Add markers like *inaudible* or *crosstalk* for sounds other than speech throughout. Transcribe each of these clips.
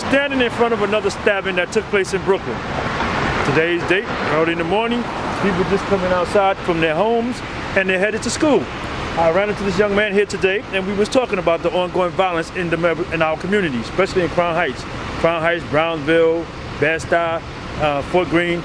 We're standing in front of another stabbing that took place in Brooklyn. Today's date, early in the morning, people just coming outside from their homes and they're headed to school. I ran into this young man here today and we was talking about the ongoing violence in, the, in our community, especially in Crown Heights. Crown Heights, Brownsville, Bed-Stuy, uh, Fort Greene.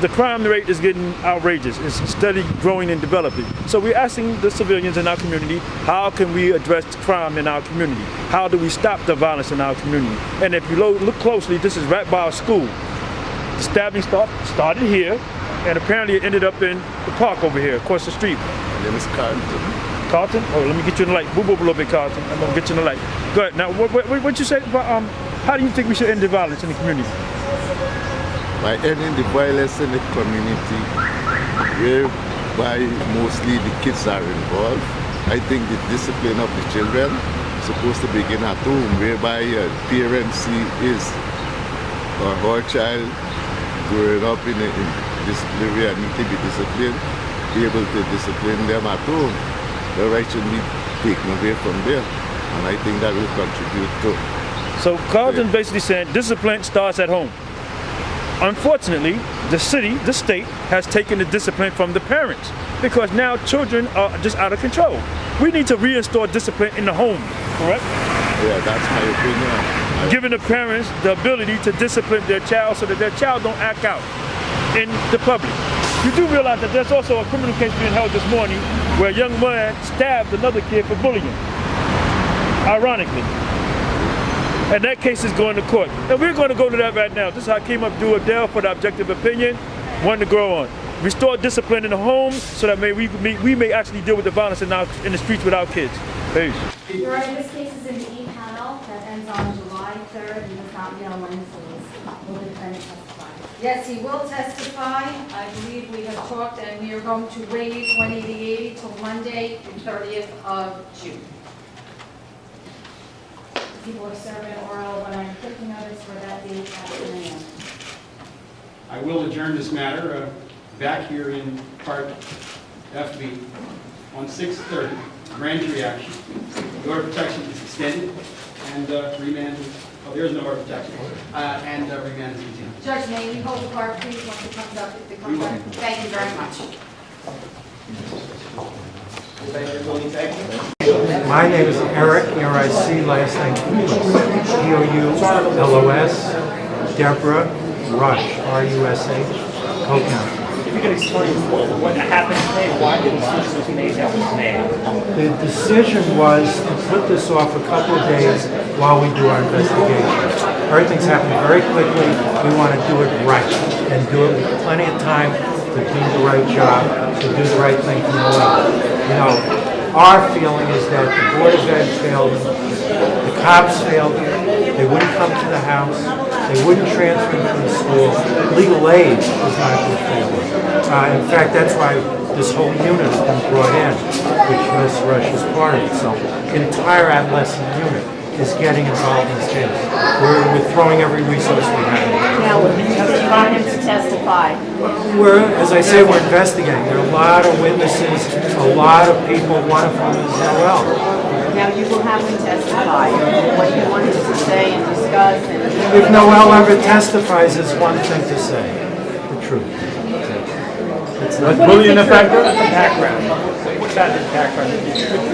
The crime rate is getting outrageous. It's steadily growing and developing. So we're asking the civilians in our community, how can we address crime in our community? How do we stop the violence in our community? And if you look closely, this is right by our school. The stabbing start, started here, and apparently it ended up in the park over here, across the street. My name is Carlton. Carlton? Oh, let me get you in the light. Move over a little bit, Carlton. I'm gonna get you in the light. Go ahead. Now, what, what, what you say about, um, how do you think we should end the violence in the community? By ending the violence in the community, whereby mostly the kids are involved. I think the discipline of the children is supposed to begin at home, whereby uh, a parent see his or her child growing up in, a, in disciplinary and need to be disciplined, be able to discipline them at home. The right should be taken away from there. And I think that will contribute to. So Carlton basically saying discipline starts at home. Unfortunately, the city, the state, has taken the discipline from the parents because now children are just out of control. We need to reinstall discipline in the home, correct? Yeah, that's my opinion. Giving the parents the ability to discipline their child so that their child don't act out in the public. You do realize that there's also a criminal case being held this morning where a young man stabbed another kid for bullying, ironically and that case is going to court. And we're going to go to that right now. This is Hakeem Abdul for the objective opinion, one to grow on. Restore discipline in the home so that may we, may, we may actually deal with the violence in, our, in the streets with our kids. Peace. Your Honor, this case is in the E-panel that ends on July 3rd and does not know when Will the defendant testify? Yes, he will testify. I believe we have talked and we are going to waive 180 till Monday, the 30th of June people are serving oral when I'm taking notice for that date at 10 a.m. I will adjourn this matter uh, back here in part FB on 6:30. Grand jury action. The order of protection is extended and uh, remand. Oh, there is no order of protection. Uh, and uh, remand is continued. Judge, may we hold the card, please, once it comes up, if it comes up? Thank you very much. My name is Eric, E-R-I-C, last name Poulos, P-O-U-L-O-S, Deborah Rush, R-U-S-H, co-counsel. If you could explain what happened today, why did the decision was made that was made? The decision was to put this off a couple of days while we do our investigation. Everything's happening very quickly. We want to do it right and do it with plenty of time to do the right job, to do the right thing for the law. You know, our feeling is that the Board of Ed failed, the cops failed, they wouldn't come to the house, they wouldn't transfer them to the school. Legal aid was not a good failure. Uh, in fact, that's why this whole unit has been brought in, which Ms. Rush is part of. So, entire adolescent unit is getting involved in this case. We're, we're throwing every resource we have. Now, you want him to testify? We're, as I say, we're investigating. There are a lot of witnesses, a lot of people, one of them is Noel. Now, you will have him testify. What you want him to say and discuss and... If Noel ever testifies, it's one thing to say, the truth. It's not bullying the background? Background. What about his background,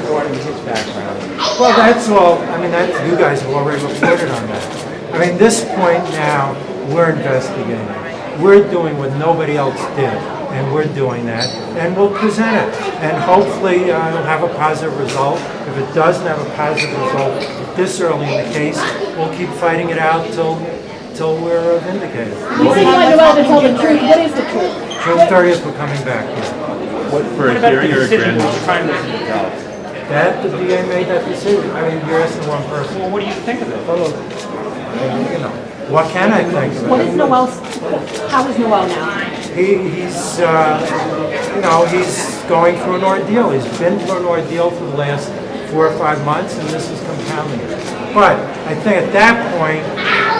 regarding his background? Well, that's all, I mean, that, you guys have already reported on that. I mean, this point now, we're investigating. We're doing what nobody else did, and we're doing that, and we'll present it. And hopefully, uh, it'll have a positive result. If it doesn't have a positive result this early in the case, we'll keep fighting it out till, till we're vindicated. You say you want Noel to tell the truth. What is the truth? June 30th, we're coming back here. What, for a hearing or a grand? Trying to That, the DA made that decision. I mean, you're asking the wrong person. Well, what do you think of it? You know, what can I think of it? What is Noel? how is Noel now? He, he's, uh, you know, he's going through an ordeal. He's been through an ordeal for the last four or five months, and this is compounding it. But I think at that point,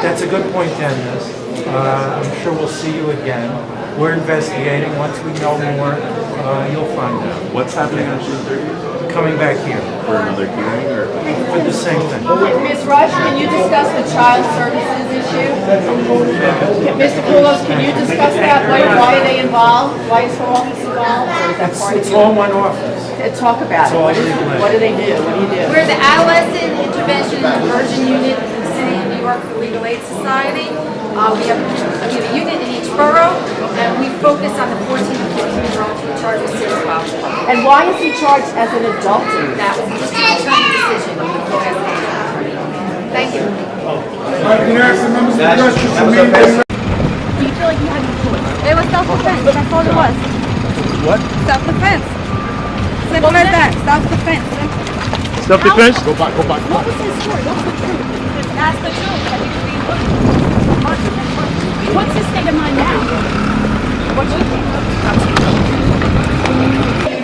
that's a good point to end this. Uh, I'm sure we'll see you again. We're investigating. Once we know more, uh, you'll find out. What's happening on June 30th? Coming back here For another hearing or? for the same thing. Ms. Rush, can you discuss the child services issue? Can- Mr. Poulos, can you discuss that? Why, why are they involved? Why is her office involved? Or is that It's, part of it's all one office. Uh, Talk about it. all What is- What do they do? What do you do? We're the Adolescent Intervention and Diversion Unit in the City of New York for Legal Aid Society. Uh, we have, we have a unit in each borough, and we focus on the 14 to 15 year olds who are charged with serious violence. And why is he charged as an adult? That was the district attorney decision. You can go ask the attorney. Thank you. Do you feel like you had no choice? It was self-defense. That's all it was. What? Self-defense. Simple as that. Self-defense. Self-defense? Go back, go back. What was his story? What's the truth? That's the truth. That he was being bullied. What's his state of mind now? What you think?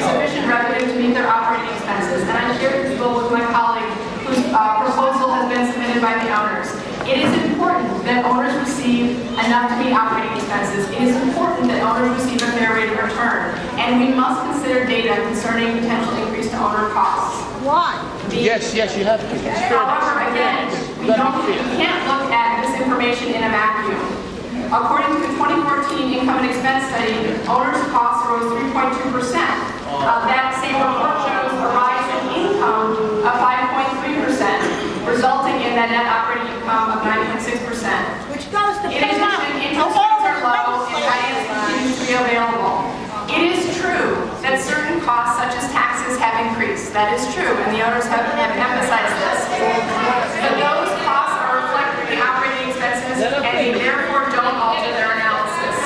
sufficient revenue to meet their operating expenses, and I shared this bill with my colleague whose uh, proposal has been submitted by the owners. It is important that owners receive enough to meet operating expenses. It is important that owners receive a fair rate of return, and we must consider data concerning potential increase to owner costs. Why? Yes, yes, you have to. However, again, we don't, we can't look at this information in a vacuum. According to the 2014 income and expense study, owners' costs rose 3.2 percent. Uh, that same report shows a rise in income of 5.3 percent, resulting in that net operating income of 9.6 percent. Which goes to In addition, interest rates are low and finance continues to be available. It is true that certain costs such as taxes have increased. That is true, and the owners have have emphasized this. But those costs are reflected in the operating expenses, and they therefore don't alter their analysis.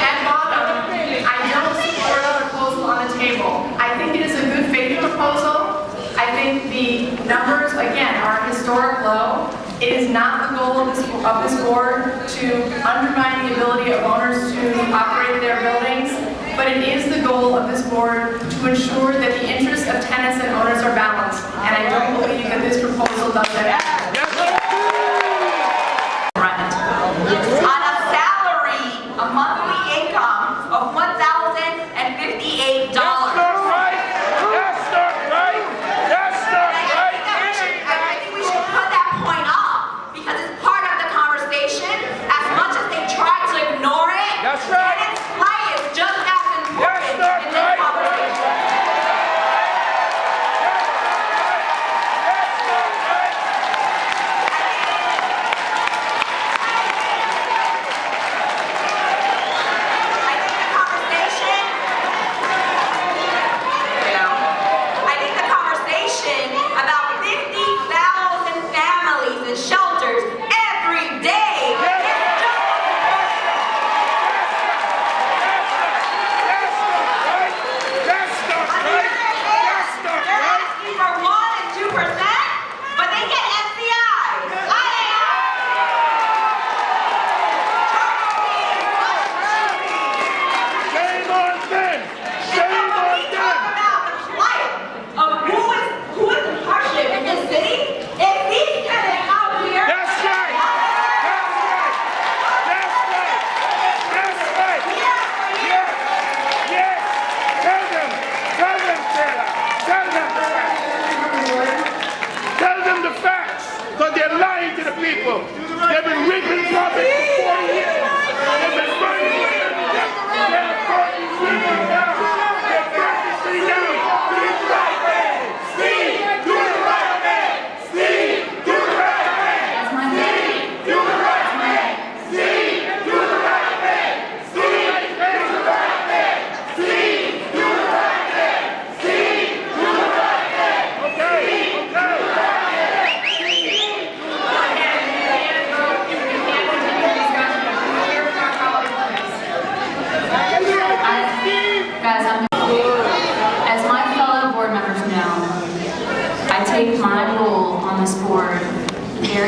At bottom, I don't support the proposal on the table. I think it is a good faith proposal. I think the numbers, again, are historic low. It is not the goal of this, of this board to undermine the ability of owners to operate their buildings, but it is the goal of this board to ensure that the interests of tenants and owners are balanced. And I don't believe that this proposal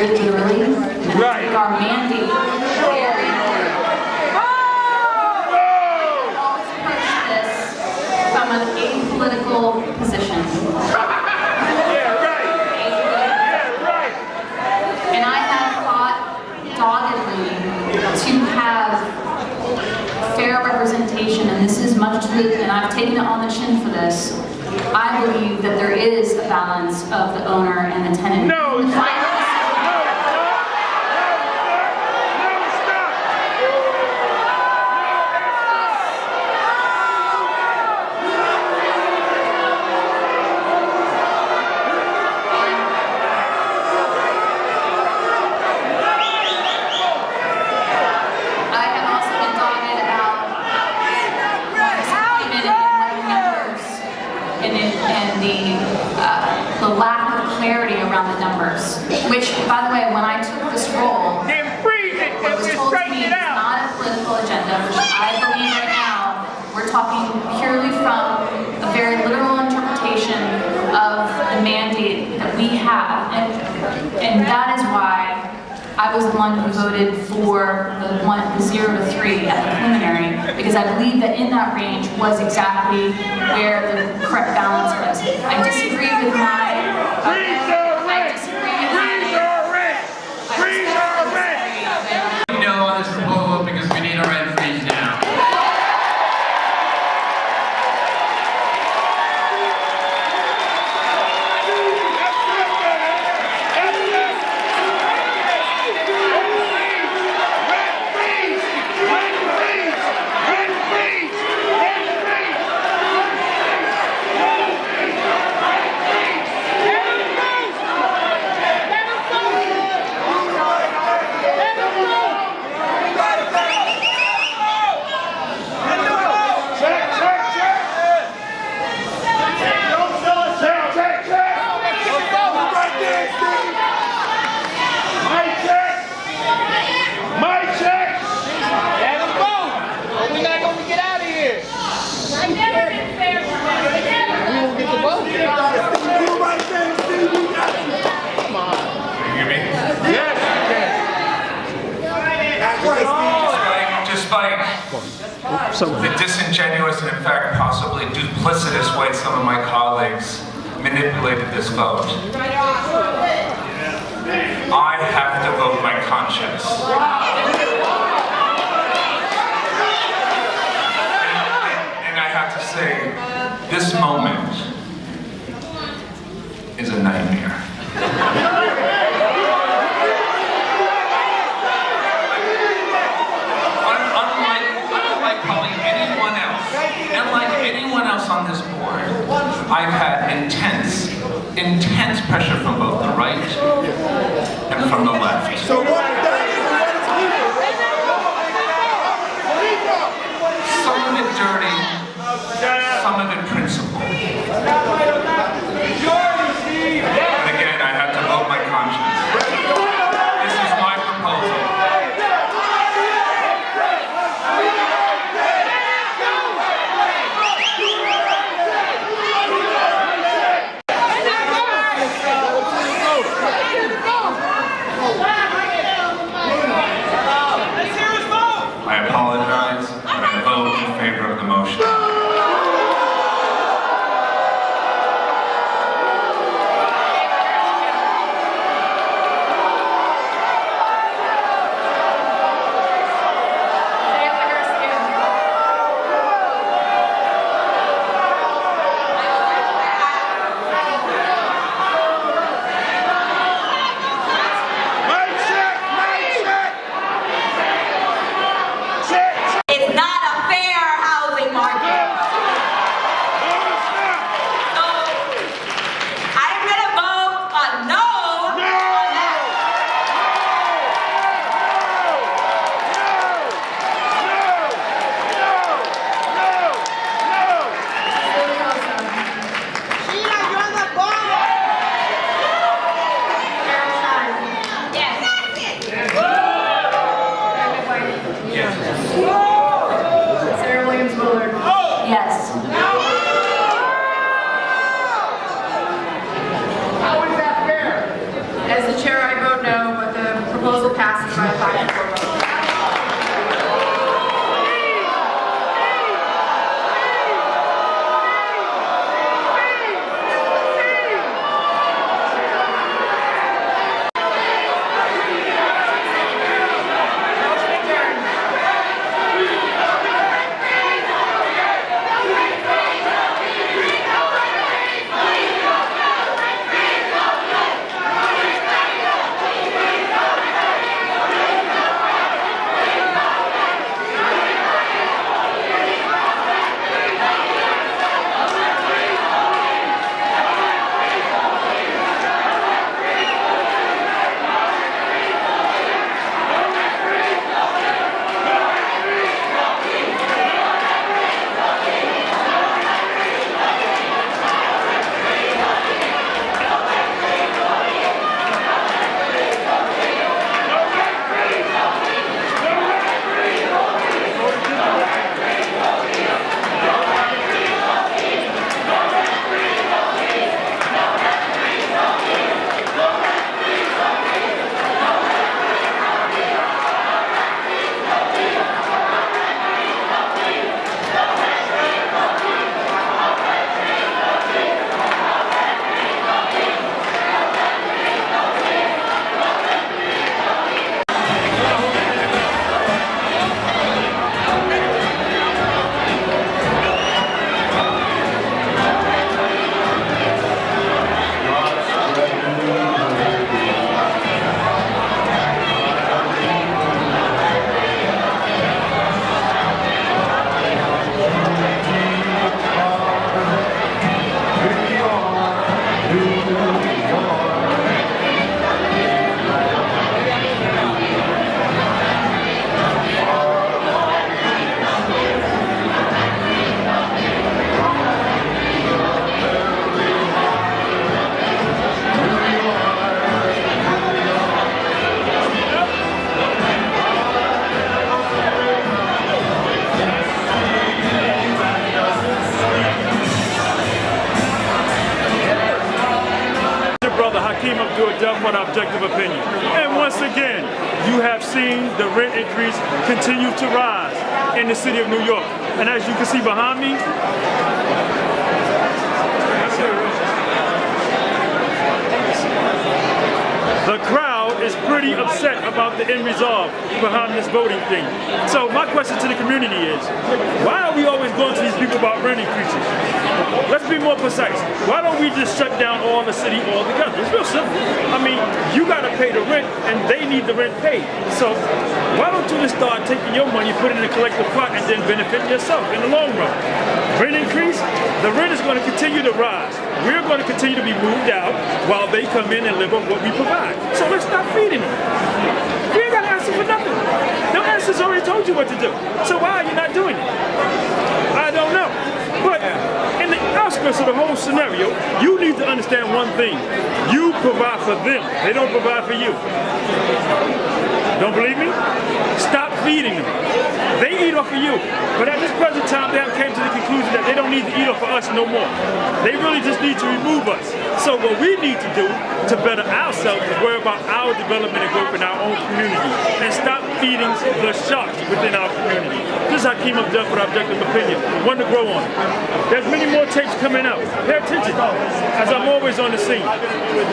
very dearly. And right. our mandate Oh! always this from an apolitical position. yeah, right. *laughs* Yeah, right. And I have fought doggedly to have fair representation, and this is much to the, and I've taken it on the chin for this. I believe that there is a balance of the owner and the tenant. No. talking purely from a very literal interpretation of the mandate that we have. And, and that is why I was the one who voted for the, one zero the zero to three at the preliminary, because I believe that in that range was exactly where the correct balance was. I disagree with my uh, the duplicitous way some of my colleagues manipulated this vote. I have to vote my conscience. intense pressure from both the right and from the left. So what objective opinion. And once again, you have seen the rent increase continue to rise in the city of New York. And as you can see behind me, the crowd is pretty upset about the end result behind this voting thing. So my question to the community is, why are we always going to these people about rent increases? Let's be more precise. Why don't we just shut down all the city altogether? It's real simple. I mean, you got to pay the rent and they need the rent paid. So why don't you just start taking your money, put it in a collective pot and then benefit yourself in the long run? Rent increase, the rent is going to continue to rise. We're going to continue to be moved out while they come in and live on what we provide. So let's stop feeding them. You ain't got to answer for nothing. The answers already told you what to do. So why are you not doing it? I don't know. But in the outskirts of the whole scenario, you need to understand one thing. You provide for them. They don't provide for you. Don't believe me? Stop feeding them. They eat off of you. But at this present time, they have came to the conclusion that they don't need to eat off of us no more. They really just need to remove us. So what we need to do to better ourselves is worry about our development and growth in our own community and stop feeding the sharks within our community. This is Hakeem Abdul for Objective Opinion. One to grow on. There's many more tapes coming out. Pay attention as I'm always on the scene.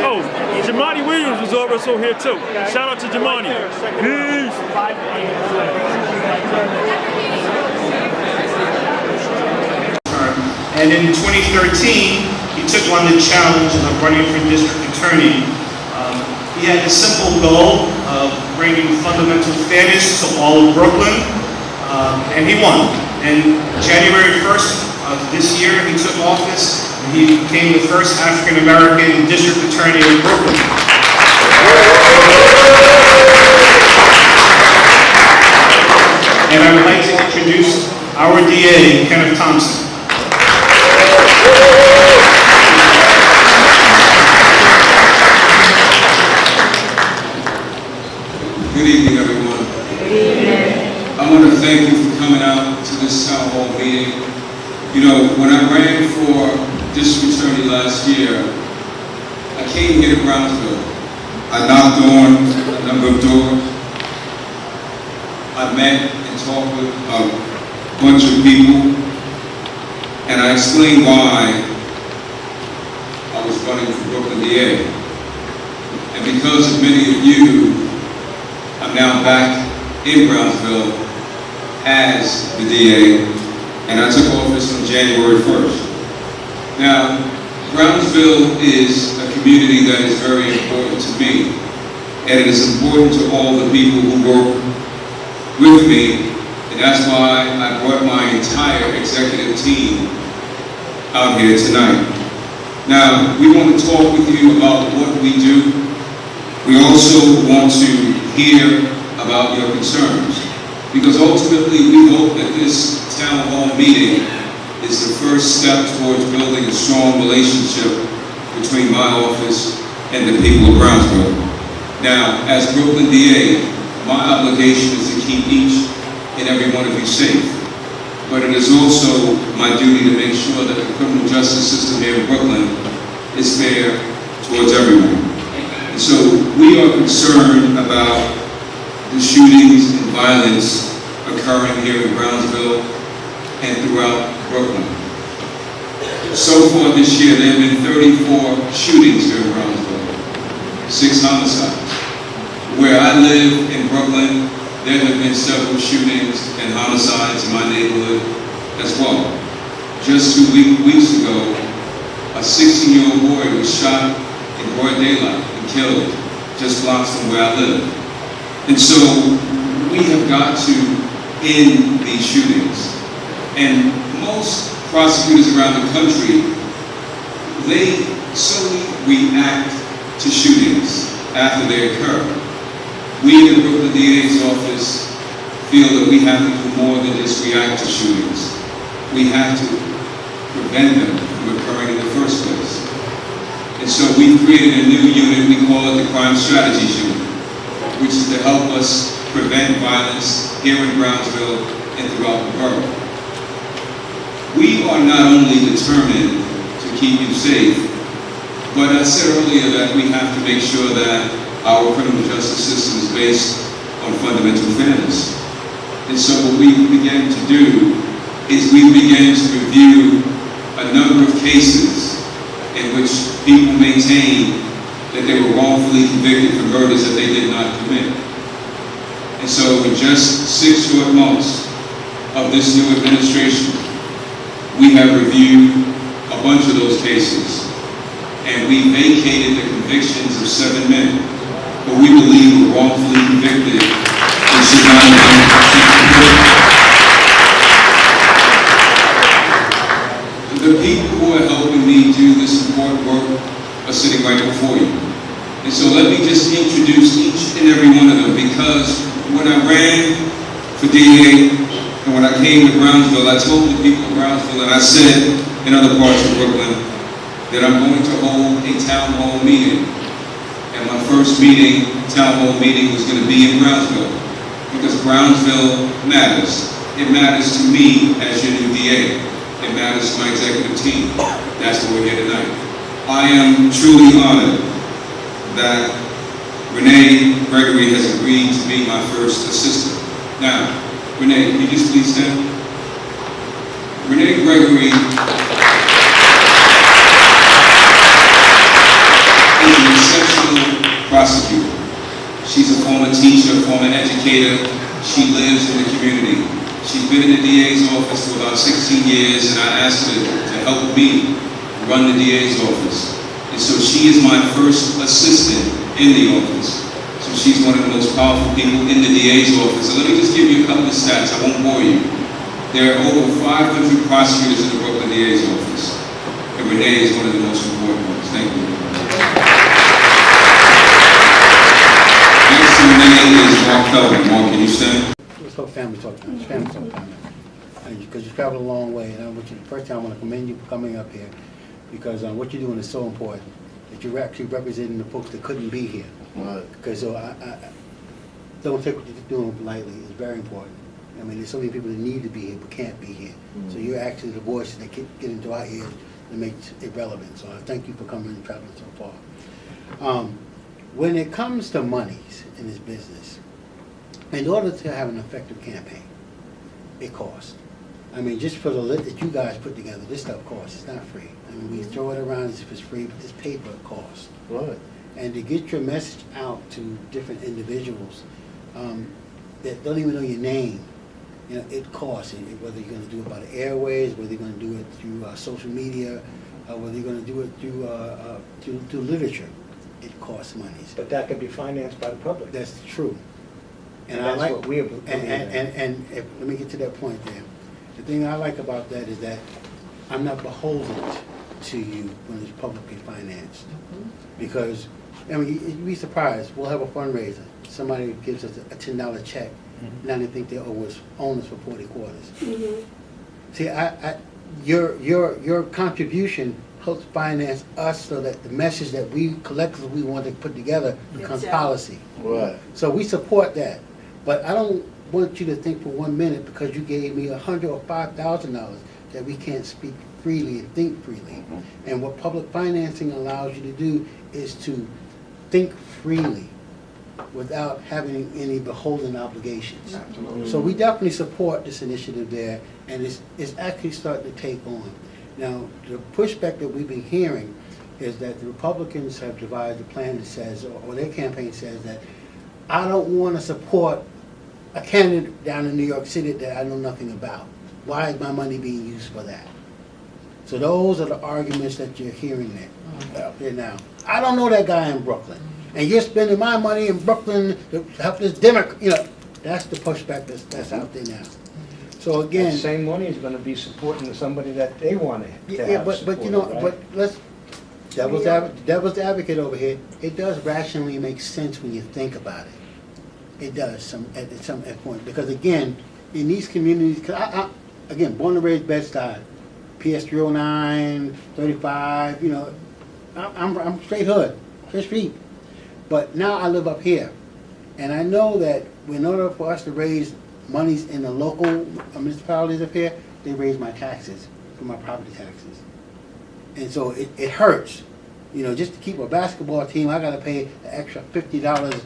Oh, Jamani Williams was also here too. Shout out to Jamani. Peace. And in 2013, he took on the challenge of running for district attorney. Um, he had the simple goal of bringing fundamental fairness to all of Brooklyn, um, and he won. And January 1st of this year, he took office, and he became the first African-American district attorney in Brooklyn. And I would like to introduce our DA, Kenneth Thompson. Good evening, everyone. I want to thank you for coming out to this town hall meeting. You know, when I ran for district attorney last year, I came here to Brownsville. I knocked on a number of doors. I met and talked with a bunch of people, and I explained why I was running for Brooklyn DA. And because of many of you, I'm now back in Brownsville as the DA, and I took office on January 1st. Now, Brownsville is a community that is very important to me, and it is important to all the people who work with me, and that's why I brought my entire executive team out here tonight. Now, we want to talk with you about what we do. We also want to hear about your concerns, because ultimately we hope that this town hall meeting is the first step towards building a strong relationship between my office and the people of Brownsville. Now, as Brooklyn DA, my obligation is to keep each and every one of you safe. But it is also my duty to make sure that the criminal justice system here in Brooklyn is fair towards everyone. And so we are concerned about the shootings and violence occurring here in Brownsville and throughout Brooklyn. So far this year, there have been 34 shootings here in Brownsville, six homicides. Where I live in Brooklyn, there have been several shootings and homicides in my neighborhood as well. Just two week, weeks ago, a 16-year-old boy was shot in broad daylight and killed just blocks from where I live. And so we have got to end these shootings. And most prosecutors around the country, they solely react to shootings after they occur. We in the Brooklyn DA's office feel that we have to do more than just react to shootings. We have to prevent them from occurring in the first place. And so we've created a new unit, we call it the Crime Strategies Unit, which is to help us prevent violence here in Brownsville and throughout the borough. We are not only determined to keep you safe, But I said earlier that we have to make sure that our criminal justice system is based on fundamental fairness. And so what we began to do is we began to review a number of cases in which people maintained that they were wrongfully convicted for murders that they did not commit. And so in just six short months of this new administration, we have reviewed a bunch of those cases. And we vacated the convictions of seven men who we believe were wrongfully convicted and should not have been The people who are helping me do this important work are sitting right before you. And so let me just introduce each and every one of them because when I ran for DA and when I came to Brownsville, I told the people of Brownsville and I said in other parts of Brooklyn that I'm going to hold a town hall meeting. First meeting, town hall meeting, was going to be in Brownsville because Brownsville matters. It matters to me as your new DA. It matters to my executive team. That's why we're here tonight. I am truly honored that Renee Gregory has agreed to be my first assistant. Now, Renee, can you just please stand? Renee Gregory is an exceptional prosecutor. She's a former teacher, She lives in the community. She's been in the DA's office for about 16 years, and I asked her to help me run the DA's office. And so she is my first assistant in the office. So she's one of the most powerful people in the DA's office. So let me just give you a couple of stats. I won't bore you. There are over 500 prosecutors in the Brooklyn DA's office. And Renee is one of the most important ones. Thank you. Renee is Mark Feldman. Mark, can you stand? Let's talk family talk time, it's family talk time. Because you traveled a long way, and I want you, first time I want to commend you for coming up here, because uh, what you're doing is so important, that you're actually representing the folks that couldn't be here. Right. Because so I, I, I- don't take what you're doing lightly, it's very important. I mean, there's so many people that need to be here but can't be here. So you're actually the voice that get, get into our ears and makes it relevant. So I thank you for coming and traveling so far. Um, When it comes to monies in this business, in order to have an effective campaign, it costs. I mean, just for the lit that you guys put together, this stuff costs, it's not free. I mean, we throw it around as if it's free, but this paper costs. Right. And to get your message out to different individuals um, that don't even know your name, you know, it costs. Whether you're gonna do it by the airways, whether you're gonna do it through uh, social media, uh, whether you're gonna do it through, uh, uh, through, through literature, it costs monies. But that could be financed by the public. That's true. And I that's like- what we have- And, and, and, and if, let me get to that point there. The thing I like about that is that I'm not beholden to you when it's publicly financed. Mm-hmm. Because, I mean, you- you'd be surprised, we'll have a fundraiser, somebody gives us a ten dollar check, mm-hmm. now they think they owe us, own us for forty quarters. Mm-hmm. See, I, I, your, your, your contribution helps finance us so that the message that we collectively want to put together becomes Exactly. policy. Right. So we support that, but I don't want you to think for one minute because you gave me a hundred or five thousand dollars that we can't speak freely and think freely. Mm-hmm. And what public financing allows you to do is to think freely without having any beholden obligations. Absolutely. So we definitely support this initiative there, and it's, it's actually starting to take on. Now, the pushback that we've been hearing is that the Republicans have devised a plan that says, or their campaign says that, I don't want to support a candidate down in New York City that I know nothing about. Why is my money being used for that? So those are the arguments that you're hearing there, mm-hmm. out there now. I don't know that guy in Brooklyn, and you're spending my money in Brooklyn to help this Democrat, you know, that's the pushback that's, that's out there now. So That again. same money is gonna be supporting somebody that they want to Yeah, have but, but you know, supported, but right? let's, devil's advocate, devil's advocate over here, it does rationally make sense when you think about it. It does, some, at, at some at point, because again, in these communities, 'cause I, I, again, born and raised Bed-Stuy, PS 309, 35, you know, I'm, I'm, I'm straight hood, straight street. But now I live up here, and I know that in order for us to raise monies in the local municipalities up here, they raise my taxes, for my property taxes. And so it, it hurts You know, just to keep a basketball team, I gotta pay an extra fifty dollars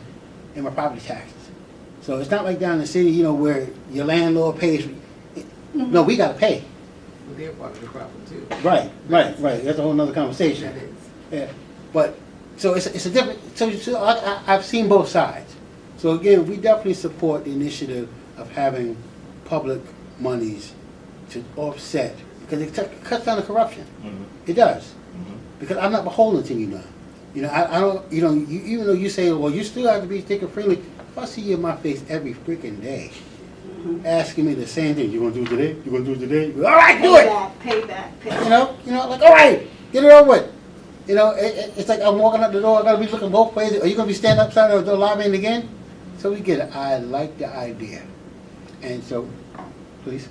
in my property taxes. So it's not like down in the city, you know, where your landlord pays. Mm-hmm. No, we gotta pay. Well, they're part of the problem too. Right, right, right. That's a whole nother conversation. That is. Yeah, but, so it's, it's a different, so, so I, I, I've seen both sides. So again, we definitely support the initiative of having public monies to offset, because it t- cuts down the corruption. Mm-hmm. It does. Mm-hmm. Because I'm not beholden to you now. You know, I, I don't, you know, you, even though you say, well, you still have to be thinking freely, if I see you in my face every freaking day, mm-hmm. asking me the same thing, you gonna do it today? You gonna do it today? All right, do it! Payback, payback, payback. You know, you know, like, all right, get it over with. You know, it, it, it's like I'm walking out the door, I gotta be looking both ways. Are you gonna be standing upside of the door lobbying again? So we get it. I like the idea. And so, please.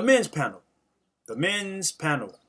The men's panel. The men's panel.